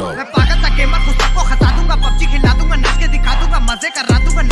go. मैं पागल सा गेमर को हंसा दूँगा, पबजी खिला दूँगा, नाच के दिखा दूँगा, मज़े करा दूँगा